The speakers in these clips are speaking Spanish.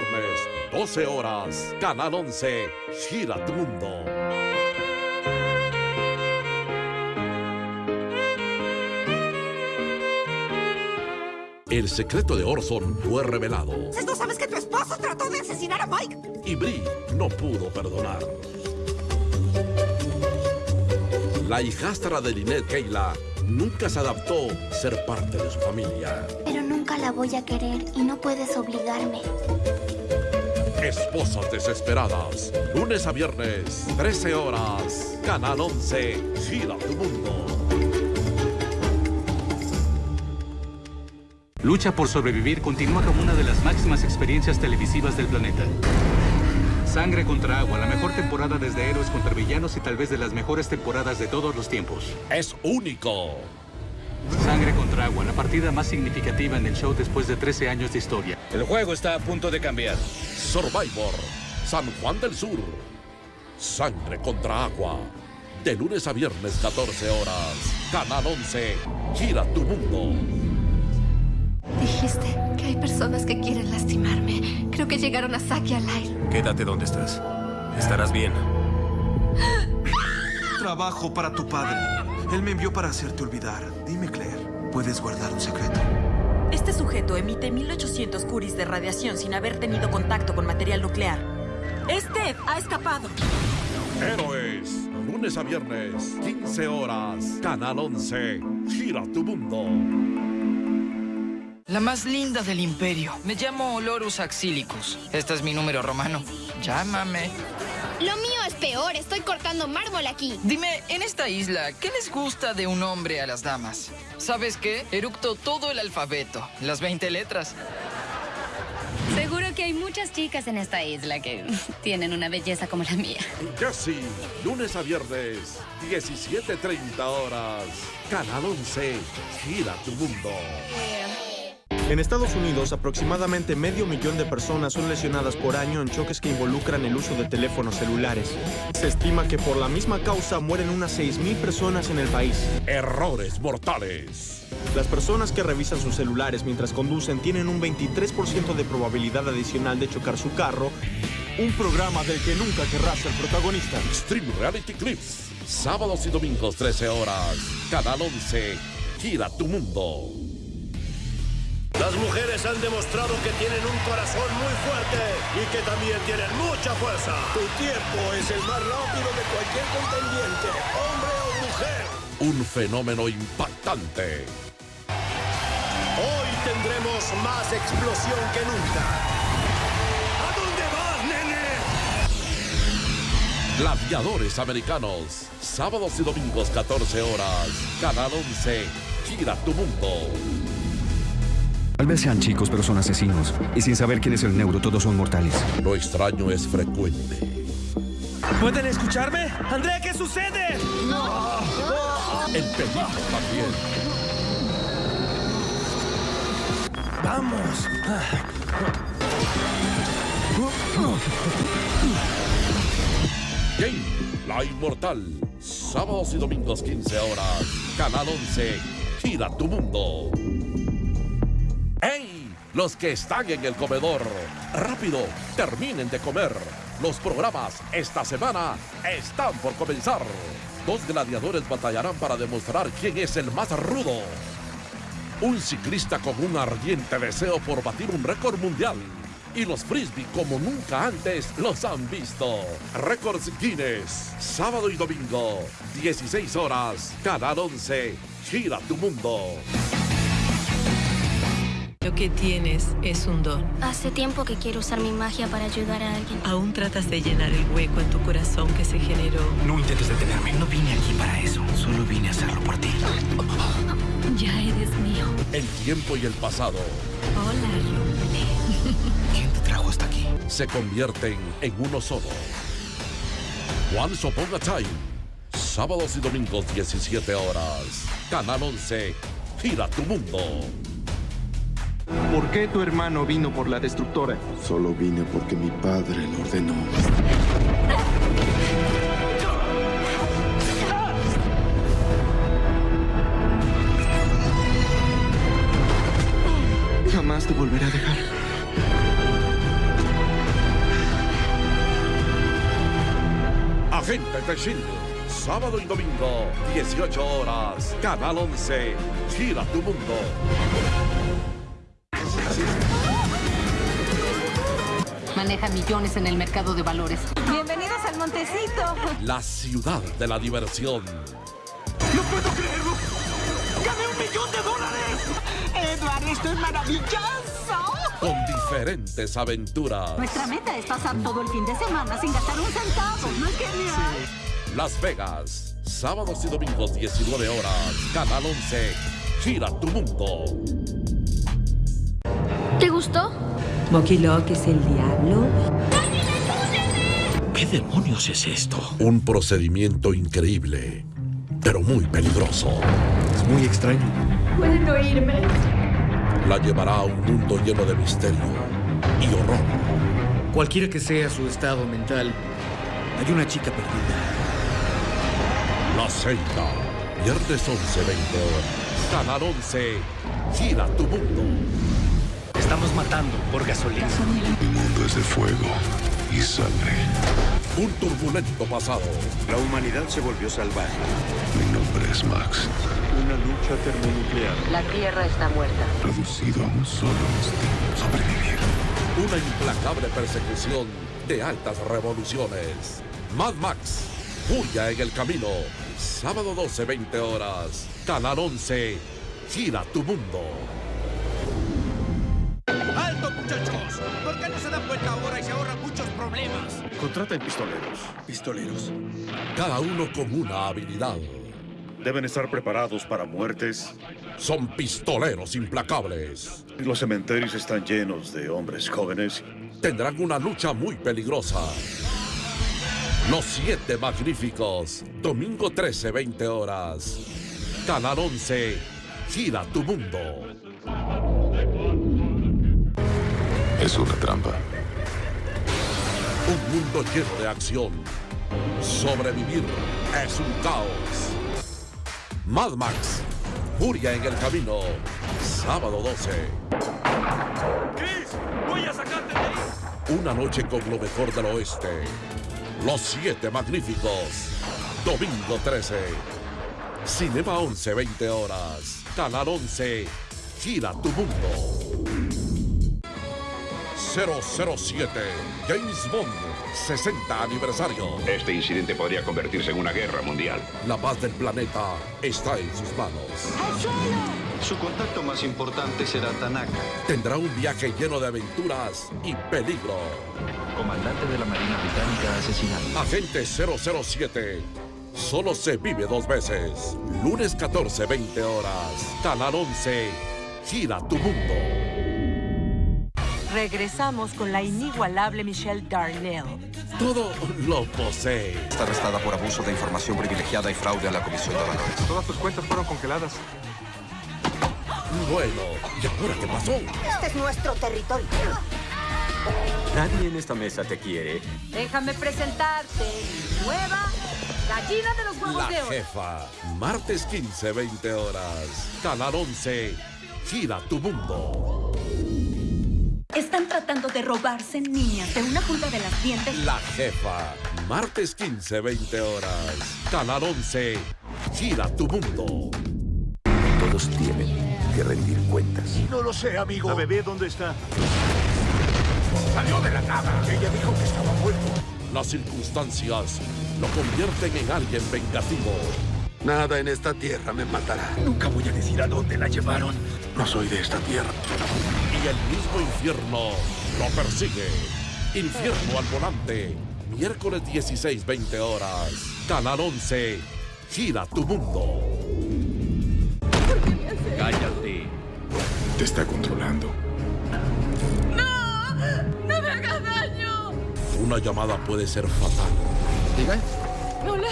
viernes, 12 horas. Canal 11. Gira tu mundo. El secreto de Orson fue revelado ¿No sabes que tu esposo trató de asesinar a Mike? y Brie no pudo perdonar. La hijastra de Lynette Kayla nunca se adaptó a ser parte de su familia. Nunca la voy a querer y no puedes obligarme. Esposas desesperadas. Lunes a viernes, 13 horas. Canal 11. Gira tu mundo. Lucha por sobrevivir continúa como una de las máximas experiencias televisivas del planeta. Sangre contra agua, la mejor temporada desde héroes contra villanos y tal vez de las mejores temporadas de todos los tiempos. Es único. Sangre contra agua, la partida más significativa en el show después de 13 años de historia. El juego está a punto de cambiar. Survivor. San Juan del Sur. Sangre contra agua. De lunes a viernes, 14 horas. Canal 11. Gira tu mundo. Dijiste que hay personas que quieren lastimarme. Creo que llegaron a Saki al aire. Quédate donde estás. Estarás bien. Trabajo para tu padre. Él me envió para hacerte olvidar. Dime, Claire, ¿puedes guardar un secreto? Este sujeto emite 1800 curis de radiación sin haber tenido contacto con material nuclear. Este ha escapado. Héroes. Lunes a viernes, 15 horas. Canal 11. Gira tu mundo. La más linda del imperio. Me llamo Olorus Axilicus. Este es mi número romano. Llámame. Lo mío es peor, estoy cortando mármol aquí. Dime, en esta isla, ¿qué les gusta de un hombre a las damas? ¿Sabes qué? Eructo todo el alfabeto, las 20 letras. Seguro que hay muchas chicas en esta isla que tienen una belleza como la mía. Jesse. Lunes a viernes, 17.30 horas. Canal 11. Gira tu mundo. En Estados Unidos, aproximadamente medio millón de personas son lesionadas por año en choques que involucran el uso de teléfonos celulares. Se estima que por la misma causa mueren unas 6.000 personas en el país. Errores mortales. Las personas que revisan sus celulares mientras conducen tienen un 23% de probabilidad adicional de chocar su carro. Un programa del que nunca querrás ser protagonista. Extreme Reality Clips. Sábados y domingos, 13 horas. Canal 11. Gira tu mundo. Las mujeres han demostrado que tienen un corazón muy fuerte y que también tienen mucha fuerza. Tu tiempo es el más rápido de cualquier contendiente, hombre o mujer. Un fenómeno impactante. Hoy tendremos más explosión que nunca. ¿A dónde vas, nene? Gladiadores americanos. Sábados y domingos, 14 horas. Canal 11. Gira tu mundo. Tal vez sean chicos, pero son asesinos. Y sin saber quién es el neuro, todos son mortales. Lo extraño es frecuente. ¿Pueden escucharme? Andrea, ¿qué sucede? ¡No! El peligro también. ¡Vamos! Jane, la inmortal. Sábados y domingos, 15 horas. Canal 11. Gira tu mundo. Los que están en el comedor, rápido, terminen de comer. Los programas esta semana están por comenzar. Dos gladiadores batallarán para demostrar quién es el más rudo. Un ciclista con un ardiente deseo por batir un récord mundial. Y los frisbee como nunca antes los han visto. Récords Guinness, sábado y domingo, 16 horas, Canal 11. Gira tu mundo. Lo que tienes es un don. Hace tiempo que quiero usar mi magia para ayudar a alguien. Aún tratas de llenar el hueco en tu corazón que se generó. No intentes detenerme. No vine aquí para eso. Solo vine a hacerlo por ti. Ya eres mío. El tiempo y el pasado Hola, Romney. ¿Quién te trajo hasta aquí? se convierten en uno solo. Once Upon a Time. Sábados y domingos, 17 horas. Canal 11. Gira tu mundo. ¿Por qué tu hermano vino por la destructora? Solo vine porque mi padre lo ordenó. Jamás te volveré a dejar. Agente de Shield. Sábado y domingo, 18 horas. Canal 11. Gira tu mundo. Maneja millones en el mercado de valores. Bienvenidos al Montecito. La ciudad de la diversión. ¡No puedo creerlo! ¡Gané un millón de dólares! ¡Edward, esto es maravilloso! Con diferentes aventuras. Nuestra meta es pasar todo el fin de semana sin gastar un centavo. ¿No es genial? Las Vegas. Sábados y domingos, 19 horas. Canal 11. Gira tu mundo. ¿Te gustó? Mocky Lock es el diablo. ¿Qué demonios es esto? Un procedimiento increíble, pero muy peligroso. Es muy extraño. ¿Pueden oírme? La llevará a un mundo lleno de misterio y horror. Cualquiera que sea su estado mental, hay una chica perdida. La Celda. Viernes 11, 20 horas. Canal 11. Gira tu mundo. Estamos matando por gasolina. Mi mundo es de fuego y sangre. Un turbulento pasado. La humanidad se volvió salvaje. Mi nombre es Max, Una lucha termonuclear. La Tierra está muerta. reducido a un solo instinto sobrevivir. Una implacable persecución de altas revoluciones. Mad Max. Furia en el camino. Sábado 12, 20 horas. Canal 11. Gira tu mundo. Contraten pistoleros. Pistoleros. Cada uno con una habilidad. Deben estar preparados para muertes. Son pistoleros implacables. Los cementerios están llenos de hombres jóvenes. Tendrán una lucha muy peligrosa. Los Siete Magníficos. Domingo 13, 20 horas. Canal 11. Gira tu mundo. Es una trampa. Un mundo lleno de acción. Sobrevivir es un caos. Mad Max. Furia en el camino. Sábado 12. ¡Chris! ¡Voy a sacarte de ahí! Una noche con lo mejor del oeste. Los Siete Magníficos. Domingo 13. Cinema 11, 20 horas. Canal 11. Gira tu mundo. 007. James Bond. 60 aniversario. Este incidente podría convertirse en una guerra mundial. La paz del planeta está en sus manos. Su contacto más importante será Tanaka. Tendrá un viaje lleno de aventuras y peligro. Comandante de la Marina Británica asesinado. Agente 007. Solo se vive dos veces. Lunes 14, 20 horas. Canal 11. Gira tu mundo. Regresamos con la inigualable Michelle Darnell. Todo lo posee. Está arrestada por abuso de información privilegiada y fraude a la Comisión de Valores. Todas tus cuentas fueron congeladas. Bueno, ¿y ahora qué pasó? Este es nuestro territorio. Nadie en esta mesa te quiere. Déjame presentarte nueva gallina de los huevos La de oro. jefa. Martes 15, 20 horas. Canal 11. Gira tu mundo. Están tratando de robarse niñas de una junta de las dientes. La jefa. Martes 15, 20 horas. Canal 11. Gira tu mundo. Todos tienen que rendir cuentas. No lo sé, amigo. ¿La bebé dónde está? Salió de la nada. Ella dijo que estaba muerto. Las circunstancias lo convierten en alguien vengativo. Nada en esta tierra me matará. Nunca voy a decir a dónde la llevaron. No soy de esta tierra. Y el mismo infierno lo persigue. Infierno al volante. Miércoles 16, 20 horas. Canal 11. Gira tu mundo. Cállate. Te está controlando. ¡No! ¡No me hagas daño! Una llamada puede ser fatal Diga. ¡Hola!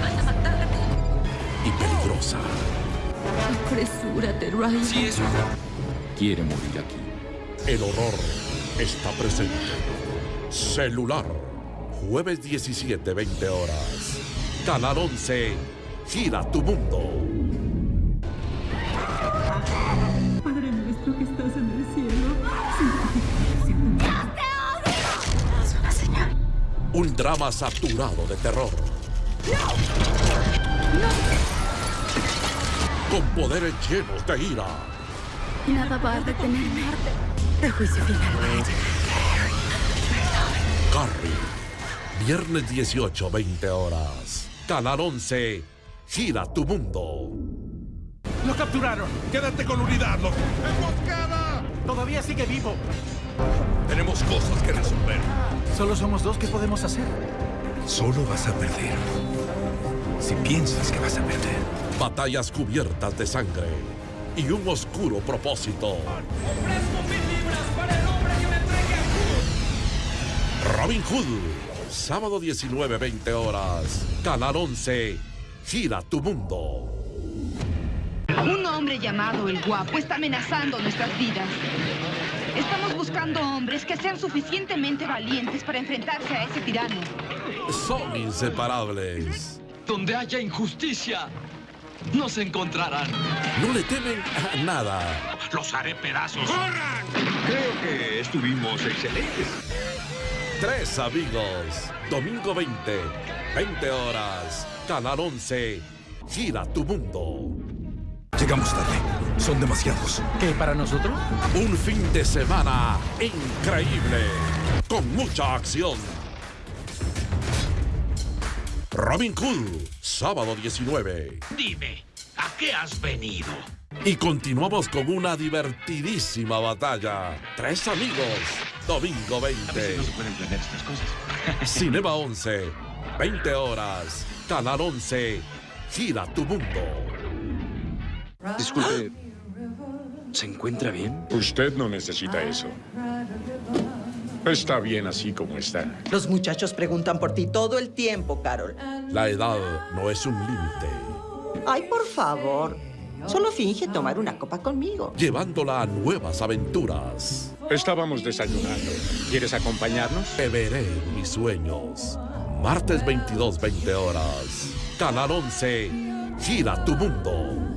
¡Van a matarme! y peligrosa. Apresúrate, Ryan. Sí, eso. Quiere morir aquí. El horror está presente. Celular. Jueves 17, 20 horas. Canal 11. Gira tu mundo. Padre nuestro que estás en el cielo. Sí, sí, sí. Es una señal. Un drama saturado de terror. ¡No! ¡No! Con poderes llenos de ira. Nada va a detenerme. El juicio final va a llegar. Carrie. Viernes 18, 20 horas. Canal 11. Gira tu mundo. ¡Lo capturaron! ¡Quédate con unidad, loco! ¡Emboscada! Todavía sigue vivo. Tenemos cosas que resolver. Solo somos dos. ¿Qué podemos hacer? Solo vas a perder. Si piensas que vas a perder. Batallas cubiertas de sangre y un oscuro propósito. Robin Hood, sábado 19, 20 horas. Canal 11. Gira tu mundo. Un hombre llamado el Guapo está amenazando nuestras vidas. Estamos buscando hombres que sean suficientemente valientes para enfrentarse a ese tirano. Son inseparables. Donde haya injusticia, nos encontrarán. No le temen a nada. Los haré pedazos. Creo que estuvimos excelentes. Tres amigos. Domingo 20, 20 horas. Canal 11. Gira tu mundo. Llegamos tarde. Son demasiados. ¿Qué, para nosotros? Un fin de semana increíble. Con mucha acción. Robin Hood, sábado 19. Dime, ¿a qué has venido? Y continuamos con una divertidísima batalla. Tres amigos, domingo 20. A veces no se pueden planear estas cosas. Cinema 11, 20 horas, Canal 11, gira tu mundo. Disculpe. ¿Se encuentra bien? Usted no necesita eso. Está bien así como está. Los muchachos preguntan por ti todo el tiempo, Carol. La edad no es un límite. Ay, por favor. Solo finge tomar una copa conmigo. Llevándola a nuevas aventuras. Estábamos desayunando. ¿Quieres acompañarnos? Beberé mis sueños. Martes 22, 20 horas. Canal 11. Gira tu mundo.